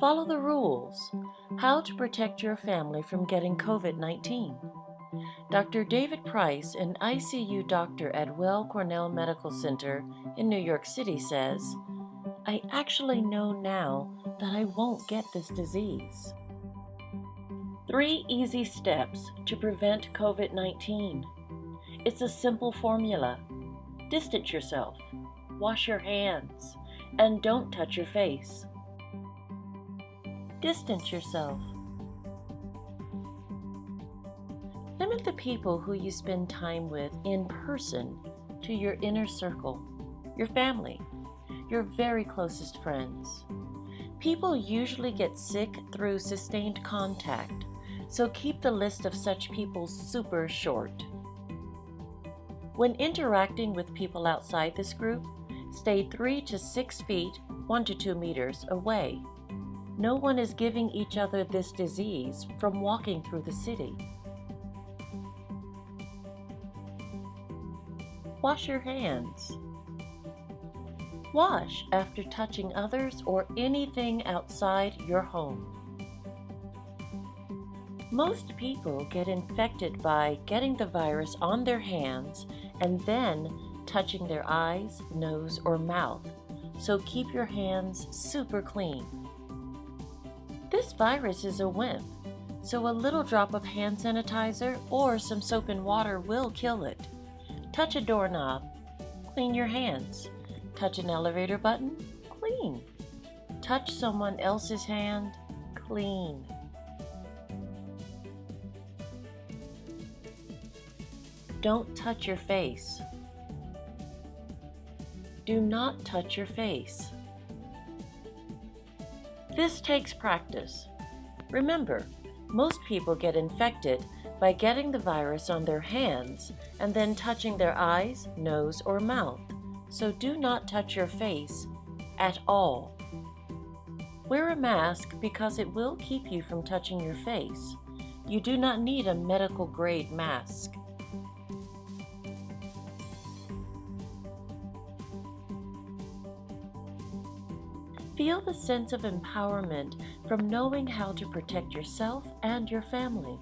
Follow the rules. How to protect your family from getting COVID 19. Dr. David Price, an ICU doctor at Weill Cornell Medical Center in New York City, says, I actually know now that I won't get this disease. Three easy steps to prevent COVID 19. It's a simple formula. Distance yourself, wash your hands, and don't touch your face. Distance yourself. Limit the people who you spend time with in person to your inner circle, your family, your very closest friends. People usually get sick through sustained contact, so keep the list of such people super short. When interacting with people outside this group, stay 3 to 6 feet, 1 to 2 meters away. No one is giving each other this disease from walking through the city. Wash your hands. Wash after touching others or anything outside your home. Most people get infected by getting the virus on their hands and then touching their eyes, nose, or mouth, so keep your hands super clean. This virus is a wimp, so a little drop of hand sanitizer or some soap and water will kill it. Touch a doorknob, clean your hands. Touch an elevator button, clean. Touch someone else's hand, clean. Don't touch your face. Do not touch your face. This takes practice. Remember, most people get infected by getting the virus on their hands and then touching their eyes, nose, or mouth, so do not touch your face at all. Wear a mask because it will keep you from touching your face. You do not need a medical grade mask. Feel the sense of empowerment from knowing how to protect yourself and your family.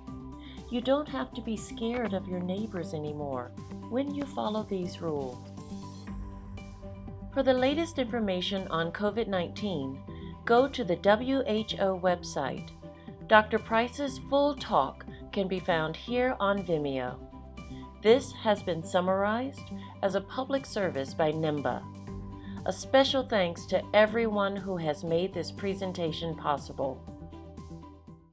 You don't have to be scared of your neighbors anymore when you follow these rules. For the latest information on COVID-19, go to the WHO website. Dr. Price's full talk can be found here on Vimeo. This has been summarized as a public service by NIMBA. A special thanks to everyone who has made this presentation possible.